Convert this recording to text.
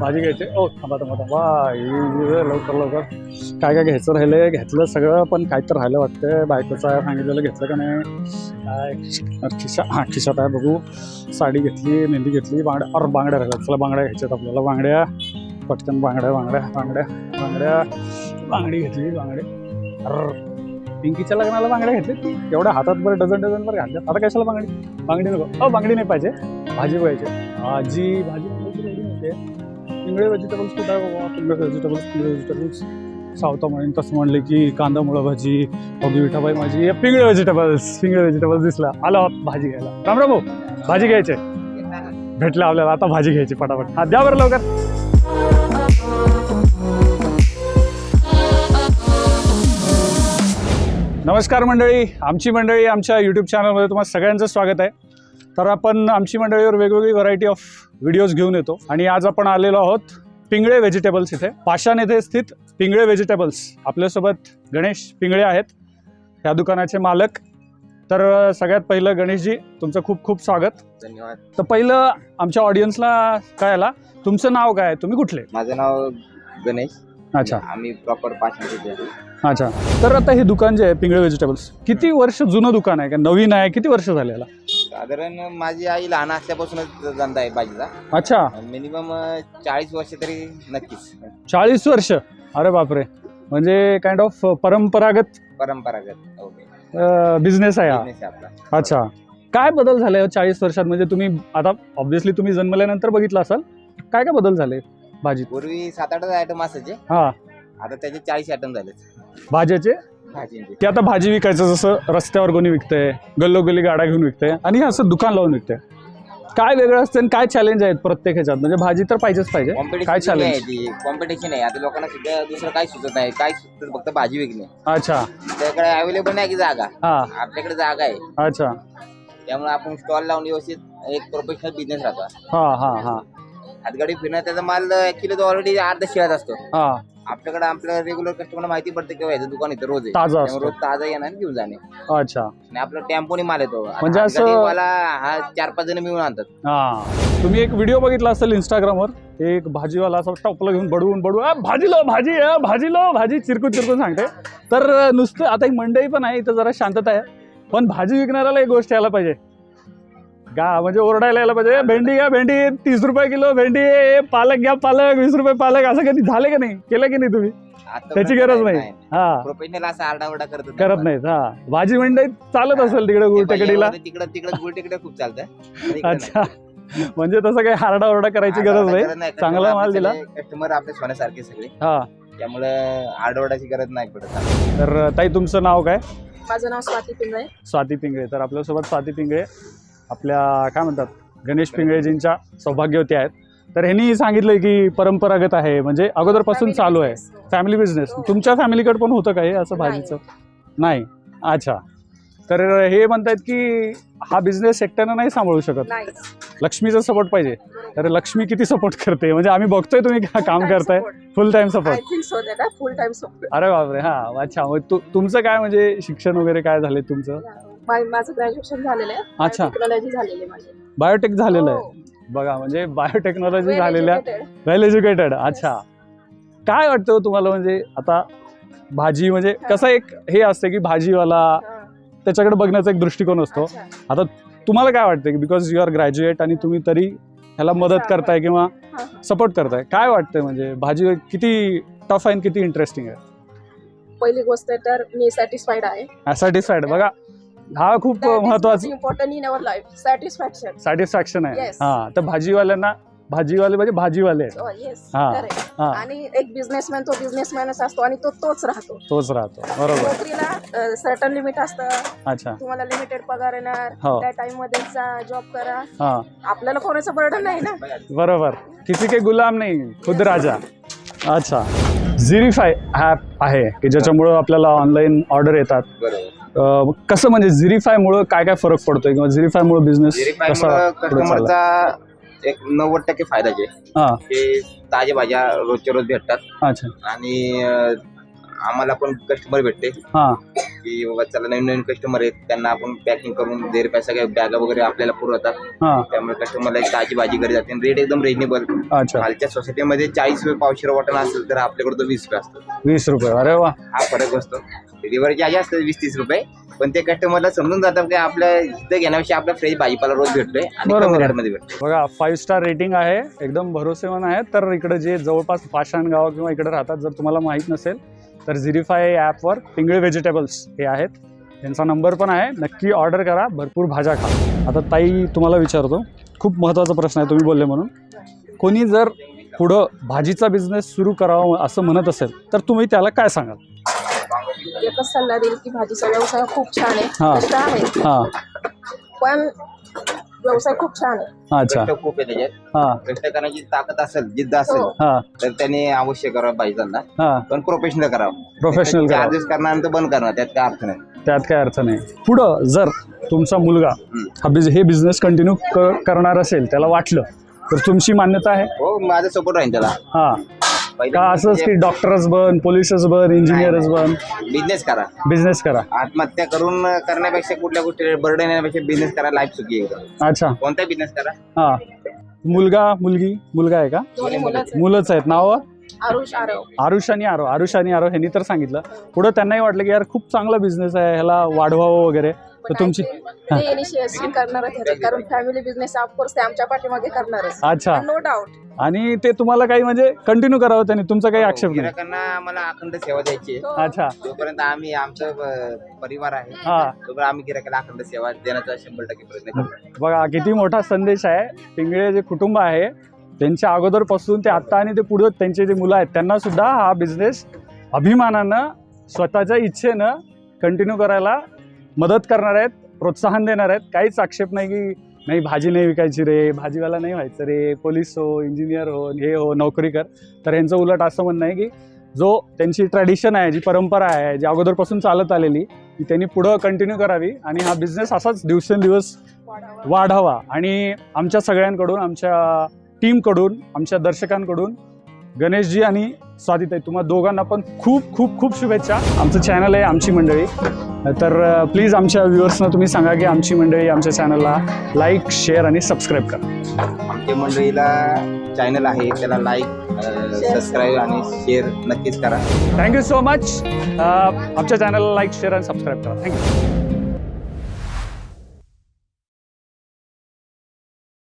भाजी घ्यायची. ओ थांबा थांबा थांबा. लवकर लवकर. काय काय घ्यायचं राहिलं घेतलं सगळं पण काय तर राहिलं वाटतं बायकोचं आहे सांगितलेलं घेतलं का नाही? काय? खिशा हां खिशात आहे बघू. साडी घेतली मेहंदी घेतली बांगड्या अरे बांगड्या राहिल्या चला बांगड्या घ्यायच्यात आपल्याला. बांगड्या पटकन बांगड्या बांगड्या बांगड्या बांगड्या. बांगडी घेतली बांगडे. अर पिंकीच्या लग्नाला बांगड्या घेतली एवढ्या हातात बरं डझन डझन बरं घातल्या आता कशाला बांगडी? बांगडी नको. अ बांगडी नाही पाहिजे. भाजी पाहिजे भाजी भाजी. इंगळे पिंगळे व्हेजिटेबल्स कुठं आहे बाबा? इंगळे व्हेजिटेबल्स पिंगळे व्हेजिटेबल्स सावता म्हणून तसं म्हणले की कांदा मुळा भाजी अगदी विठाबाई माझी पिंगळे व्हेजिटेबल्स पिंगळे व्हेजिटेबल्स दिसला आलो भाजी घ्यायला. राम राम भाऊ भाजी घ्यायचे? भेटलं आपल्याला आता भाजी घ्यायची पटापट. हा द्या बरं लवकर. नमस्कार मंडळी. आमची मंडळी आमच्या यूट्यूब चॅनलमध्ये तुम्हाला सगळ्यांचं स्वागत आहे. तर आपण आमची मंडळीवर वेगवेगळी व्हरायटी ऑफ व्हिडिओज घेऊन येतो. आणि आज आपण आलेलो आहोत पिंगळे व्हेजिटेबल्स इथे. पाषाण येथे स्थित पिंगळे व्हेजिटेबल्स आपल्यासोबत गणेश पिंगळे आहेत. ह्या दुकानाचे मालक. तर सगळ्यात पहिलं गणेशजी तुमचं खूप खूप स्वागत. धन्यवाद. तर पहिलं आमच्या ऑडियन्सला काय आला? तुमचं नाव काय आहे? तुम्ही कुठले? माझं नाव गणेश. अच्छा. आम्ही प्रॉपर पाचशे अच्छा. तर आता हे दुकान जे आहे पिंगळे व्हेजिटेबल्स किती वर्ष जुनं दुकान आहे? का नवीन आहे? किती वर्ष झाले याला? साधारण माझी आई लहान असल्यापासूनच धंदा आहे भाजीचा अच्छा. मिनिमम चाळीस वर्ष तरी नक्कीच. चाळीस वर्ष? अरे बापरे. म्हणजे काइंड ऑफ परंपरागत? परंपरागत ओके बिझनेस आहे हा. Business आहे आपला. अच्छा. काय बदल झाले चाळीस वर्षात? म्हणजे तुम्ही आता ऑब्व्हियसली तुम्ही जन्मल्यानंतर बघितलं असाल. काय काय बदल झाले भाजीत पूर्वी सात आठ आयटम असायचे. हा. आता त्याचे चाळीस आयटम झाले भाज्याचे? की आता भाजी विकायचं जसं रस्त्यावर कोणी विकतंय गल्लोगल्ली गाड्या घेऊन विकतंय आणि हे असं दुकान लावून विकतंय. काय वेगळं असतं आणि काय चॅलेंज आहेत प्रत्येक ह्याच्यात? म्हणजे भाजी तर पाहिजेच पाहिजे. काय कॉम्पिटिशन challenge? आहे ती. कॉम्पिटिशन आहे आता लोकांना सुद्धा दुसरं काही सुचत नाही. काय सुचत फक्त भाजी विकणे. अच्छा. त्याकडे अवेलेबल नाही की जागा. हा. आपल्याकडे जागा आहे. अच्छा. त्यामुळे आपण स्टॉल लावून व्यवस्थित एक प्रोफेशनल बिझनेस राहतो. हा हा हा. हातगाडी फिरणं त्याचा माल ऍक्च्युली तो ऑलरेडी अर्धा शिळाच असतो. हा. आपल्याकडे आपल्या रेग्युलर कस्टमरला माहिती पडते किंवा याचं दुकान इथं रोज आहे. ताजा त्यामुळे रोज ताजा येणार आणि घेऊन जाणे. अच्छा. आणि आपला टेम्पोने माल येतो. म्हणजे असं- हा चार पाच जण मिळून आणतात. हा. तुम्ही एक व्हिडिओ बघितला असेल इंस्टाग्रामवर एक भाजीवाला असं टपलं घेऊन बडवून बडवून "आ, भाजी लो भाजी भाजी लो भाजी चिरकून चिरकून सांगते. तर अ, नुसतं आता एक मंडई पण आहे इथं जरा शांतता आहे. पण भाजी विकणाऱ्याला एक गोष्ट यायला पाहिजे. गा म्हणजे ओरडायला यायला पाहिजे भेंडी घ्या भेंडी तीस रुपये किलो भेंडी पालक घ्या पालक वीस रुपये पालक असं कधी झाले का नाही? केलं की नाही तुम्ही? त्याची गरज नाही. हा. प्रोफेशनल असा आरडाओरडा करत करत नाहीत हा. भाजी मंडईत चालत असेल तिकडे गुलटेकडीला. तिकडे तिकडे गुलटेकडे खूप चालतं. अच्छा. म्हणजे तसं काही हारडा ओरडा करायची गरज नाही. चांगला माल दिला. कस्टमर आपले सोन्यासारखे सगळे. हा. त्यामुळे आरडाओरडाची गरज नाही पडत तर ताई तुमचं नाव काय? माझं नाव स्वाती पिंगळे. स्वाती पिंगळे. तर आपल्यासोबत स्वाती पिंगळे. आपल्या काय म्हणतात गणेश पिंगळेजींच्या सौभाग्यवती आहेत. तर ह्यांनी सांगितलंय की परंपरागत आहे म्हणजे अगोदरपासून चालू आहे. फॅमिली बिझनेस तुमच्या फॅमिलीकडे पण होतं का हे असं. भाजीचं? नाही. अच्छा. तर हे म्हणतायत की हा बिझनेस एकट्यानं नाही सांभाळू शकत. लक्ष्मीचा सपोर्ट पाहिजे. तर लक्ष्मी किती सपोर्ट करते? म्हणजे आम्ही बघतोय तुम्ही काम करताय. Full time support full time support अरे बापरे. हा अच्छा. तुमचं काय म्हणजे शिक्षण वगैरे काय झाले तुमचं? माझं ग्रॅज्युएशन झालेलं आहे अच्छा. टेक्नॉलॉजी झालेली आहे माझी बायोटेक झालेलं आहे हो. बघा म्हणजे बायोटेक्नॉलॉजी झालेल्या. वेल एज्युकेटेड अच्छा काय वाटतं हो तुम्हाला म्हणजे आता भाजी म्हणजे कसं एक हे असते की भाजीवाला. त्याच्याकडे बघण्याचा एक दृष्टिकोन असतो. आता तुम्हाला काय वाटतं की बिकॉज यू आर ग्रॅज्युएट आणि तुम्ही तरी ह्याला मदत करताय किंवा. सपोर्ट करताय काय वाटतंय म्हणजे भाजी किती टफ आहे किती इंटरेस्टिंग आहे पहिली गोष्ट तर मी सॅटिस्फाईड आहे सॅटिस्फाईड बघा हा खूप महत्त्वाचा important in our life satisfaction satisfaction आहे. Yes. हा तर भाजीवाल्यांना भाजीवाले म्हणजे भाजीवाले. आहेत. येस हा. हा. आणि एक बिझनेसमॅन तो बिझनेसमॅनच असतो आणि तो तोच राहतो. तोच राहतो. बरोबर. नोकरीला सर्टन लिमिट असतं. अच्छा. तुम्हाला लिमिटेड पगार येणार. हो. त्या टाइममध्ये जॉब करा. हा. आपल्याला कोणाचं बर्डन नाही ना? बरोबर. किसी के गुलाम नाही. खुद राजा. अच्छा. झिरीफाय ॲप आहे की ज्याच्यामुळं आपल्याला ऑनलाईन ऑर्डर येतात. बरोबर. अं, कसं म्हणजे झिरीफायमुळं काय काय फरक पडतोय किंवा झिरीफायमुळे बिझनेस कसा पुढे चालला कस्टमरचा एक नव्वद टक्के फायदा जे हा. ते ताज्या भाज्या रोजच्या रोज भेटतात. अच्छा. आणि अं, आम्हाला पण कस्टमर भेटते. हा. की बाबा चला नवीन नवीन कस्टमर आहेत त्यांना आपण पॅकिंग करून देर पैसा काय बॅगा वगैरे आपल्याला पुरवतात. हां. त्यामुळे कस्टमरला एक ताजी भाजी घरी जाते. रेट एकदम रिजनेबल अच्छा. खालच्या सोसायटीमध्ये चाळीस रुपये पावशेर वाटण असेल तर आपल्याकडे तो वीस रुपये असतो. वीस रुपये. अरे वा. हा फरक असतो. डिलिव्हरी चार्ज असतात वीस तीस रुपये. पण ते कस्टमरला समजून जातात की आपल्या इथं घेण्यापेक्षा आपला फ्रेश भाजीपाला रोज भेटतोय आणि बरोबर. कमी आहे. रेटमध्ये भेटतोय. बघा फाईव्ह स्टार रेटिंग आहे. एकदम भरोसेमान आहे. तर इकडे जे जवळपास पाषाण गाव किंवा इकडे राहतात जर तुम्हाला माहीत नसेल तर झिरीफाय ॲपवर पिंगळे व्हेजिटेबल्स हे आहेत. त्यांचा नंबर पण आहे. नक्की ऑर्डर करा. भरपूर भाज्या खा. आता ताई तुम्हाला विचारतो. खूप महत्त्वाचा प्रश्न आहे. तुम्ही बोलले म्हणून. कोणी जर पुढं भाजीचा बिझनेस सुरू करावा असं म्हणत असेल तर तुम्ही त्याला काय सांगाल? एकच सल्ला देईल की भाजीचा व्यवसाय खूप छान. आहे. हां. पण व्यवसाय खूप छान आहे. अच्छा. कष्ट खूप आहे त्याच्यात. हां. कष्ट करण्याची ताकद असेल जिद्द असेल हो. हां. तर त्याने अवश्य करावं पाहिजे त्यांना. हां. पण प्रोफेशनल करावं. प्रोफेशनल करा चार्जेस करणार तर बंद करणार त्यात काय अर्थ नाही. त्यात काय अर्थ नाही. पुढं जर तुमचा मुलगा. हा बिझ हे बिझनेस कंटिन्यू करणार असेल त्याला वाटलं तर तुमची मान्यता आहे? हो माझा सपोर्ट राहील त्याला. हां. का असंच की डॉक्टरच बन पोलिसच बन इंजिनियरच बन? बिझनेस करा. बिझनेस करा. आत्महत्या करून करण्यापेक्षा कुठल्या गोष्टी बर्डन येण्यापेक्षा बिझनेस करा लाईफ सुखी आहे एकदम. अच्छा. कोणताही बिझनेस करा? हां. मुलगा मुलगी मुलगा आहे का? दोन्ही मुलंच आहेत. मुलंच आहेत. नावं? आरुष आरव. आरुष आणि आरो आरुष आणि आरो ह्यांनी तर सांगितलं. पुढं त्यांनाही वाटलं की यार खूप चांगला बिझनेस आहे ह्याला वाढवावं वगैरे. तर तुमची ते इनिशिएशन करणारच ह्याच्यात कारण फॅमिली बिझनेस ऑफकोर्स ते आमच्या पाठीमागे करणारच. अच्छा. नो डाऊट आणि ते तुम्हाला काही म्हणजे कंटिन्यू करावं त्यांनी? तुमचा काही आक्षेप नाही? गिरायकांना आम्हाला अखंड सेवा द्यायची आहे. अच्छा. जोपर्यंत आम्ही आमचं अं, परिवार आहे हां. तोपर्यंत आम्ही गिरायकाला अखंड सेवा देण्याचा शंभर टक्के प्रयत्न करतो बघा किती मोठा संदेश आहे. पिंगळे जे कुटुंब आहे त्यांच्या अगोदरपासून ते आत्ता आणि ते पुढं त्यांचे जे मुलं आहेत त्यांना सुद्धा हा बिझनेस अभिमानानं स्वतःच्या इच्छेनं कंटिन्यू करायला मदत करणार आहेत प्रोत्साहन देणार आहेत. काहीच आक्षेप नाही की नाही भाजी नाही विकायची रे भाजीवाला नाही व्हायचं रे पोलीस हो इंजिनियर हो हे हो नोकरी कर. तर यांचं उलट असं म्हणणं आहे की जो त्यांची ट्रॅडिशन आहे जी परंपरा आहे जी अगोदरपासून चालत आलेली ती त्यांनी पुढं कंटिन्यू करावी आणि हा बिझनेस असाच दिवसेंदिवस वाढावा. आणि आमच्या सगळ्यांकडून आमच्या टीमकडून आमच्या दर्शकांकडून गणेशजी आणि स्वादिताई तुम्हा दोघांना पण खूप खूप खूप शुभेच्छा. आमचं चॅनल आहे आमची मंडळी. तर प्लीज आमच्या व्ह्युअर्सना तुम्ही सांगा की आमची मंडळी आमच्या चॅनलला लाईक शेअर आणि सबस्क्राईब करा. आमच्या मंडळीला चॅनल आहे त्याला लाईक सबस्क्राईब आणि शेअर नक्कीच करा. थँक्यू सो मच आमच्या चॅनलला लाईक शेअर आणि सबस्क्राईब करा. Thank you